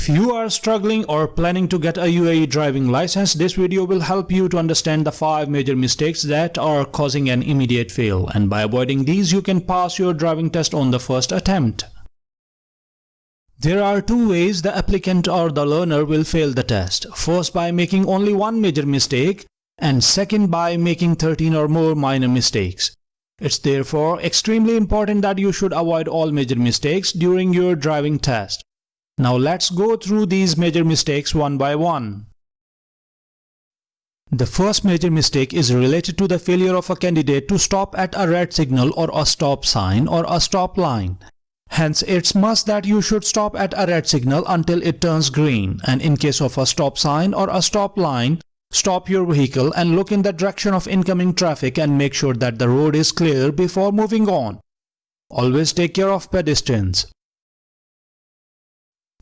If you are struggling or planning to get a UAE driving license, this video will help you to understand the 5 major mistakes that are causing an immediate fail and by avoiding these you can pass your driving test on the first attempt. There are two ways the applicant or the learner will fail the test. First by making only one major mistake and second by making 13 or more minor mistakes. It's therefore extremely important that you should avoid all major mistakes during your driving test. Now let's go through these major mistakes one by one. The first major mistake is related to the failure of a candidate to stop at a red signal or a stop sign or a stop line. Hence, it's must that you should stop at a red signal until it turns green and in case of a stop sign or a stop line, stop your vehicle and look in the direction of incoming traffic and make sure that the road is clear before moving on. Always take care of pedestrians.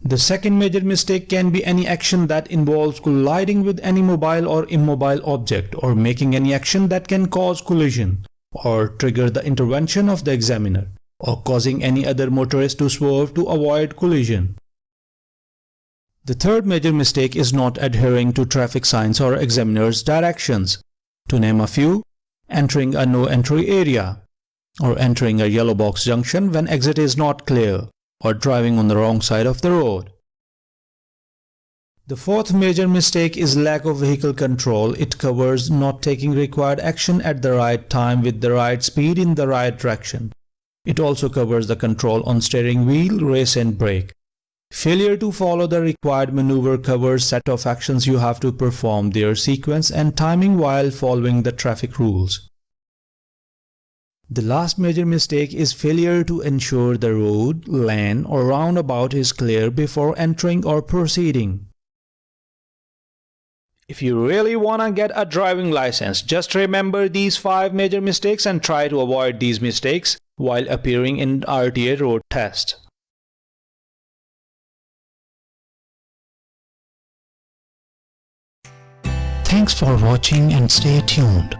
The second major mistake can be any action that involves colliding with any mobile or immobile object or making any action that can cause collision or trigger the intervention of the examiner or causing any other motorist to swerve to avoid collision. The third major mistake is not adhering to traffic signs or examiner's directions. To name a few, entering a no entry area or entering a yellow box junction when exit is not clear or driving on the wrong side of the road. The fourth major mistake is lack of vehicle control. It covers not taking required action at the right time with the right speed in the right direction. It also covers the control on steering wheel, race and brake. Failure to follow the required maneuver covers set of actions you have to perform, their sequence and timing while following the traffic rules. The last major mistake is failure to ensure the road, lane or roundabout is clear before entering or proceeding. If you really wanna get a driving license, just remember these 5 major mistakes and try to avoid these mistakes while appearing in RTA road test. Thanks for watching and stay tuned.